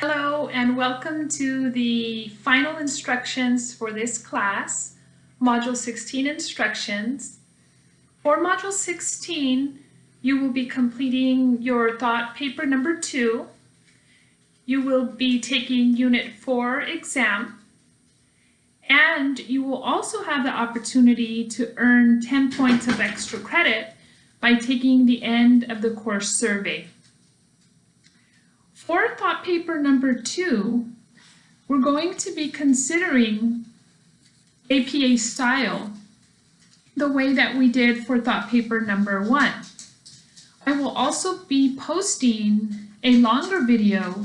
Hello and welcome to the final instructions for this class, Module 16 Instructions. For Module 16, you will be completing your thought paper number two. You will be taking Unit 4 exam. And you will also have the opportunity to earn 10 points of extra credit by taking the end of the course survey. For thought paper number two, we're going to be considering APA style the way that we did for thought paper number one. I will also be posting a longer video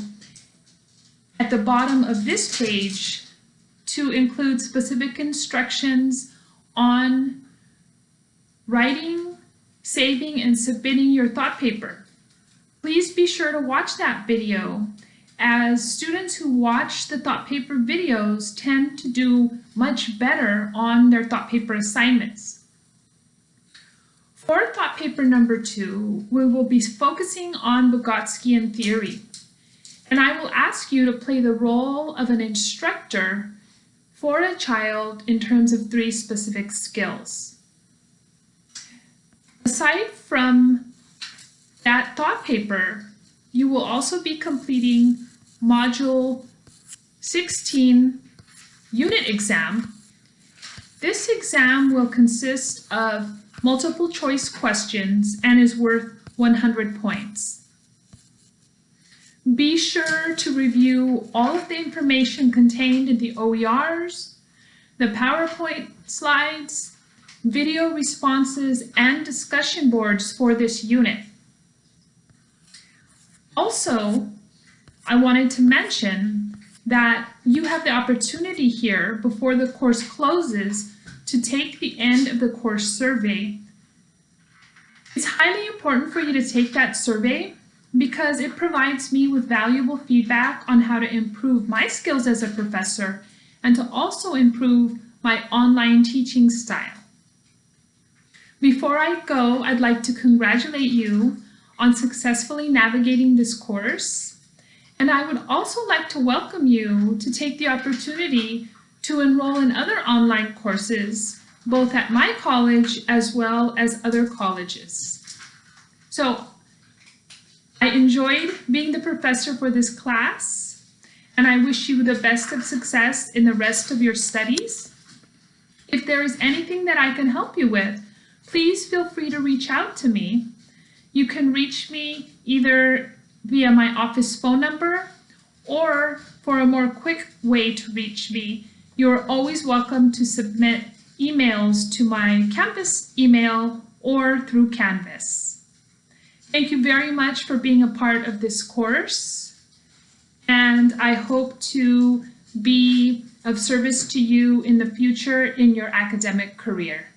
at the bottom of this page to include specific instructions on writing, saving, and submitting your thought paper. Please be sure to watch that video as students who watch the thought paper videos tend to do much better on their thought paper assignments. For thought paper number two, we will be focusing on Vygotskian theory. And I will ask you to play the role of an instructor for a child in terms of three specific skills. Aside from that thought paper, you will also be completing Module 16 unit exam. This exam will consist of multiple choice questions and is worth 100 points. Be sure to review all of the information contained in the OERs, the PowerPoint slides, video responses, and discussion boards for this unit. Also, I wanted to mention that you have the opportunity here before the course closes to take the end of the course survey. It's highly important for you to take that survey because it provides me with valuable feedback on how to improve my skills as a professor and to also improve my online teaching style. Before I go, I'd like to congratulate you on successfully navigating this course. And I would also like to welcome you to take the opportunity to enroll in other online courses, both at my college as well as other colleges. So I enjoyed being the professor for this class, and I wish you the best of success in the rest of your studies. If there is anything that I can help you with, please feel free to reach out to me. You can reach me either via my office phone number or for a more quick way to reach me, you're always welcome to submit emails to my campus email or through Canvas. Thank you very much for being a part of this course and I hope to be of service to you in the future in your academic career.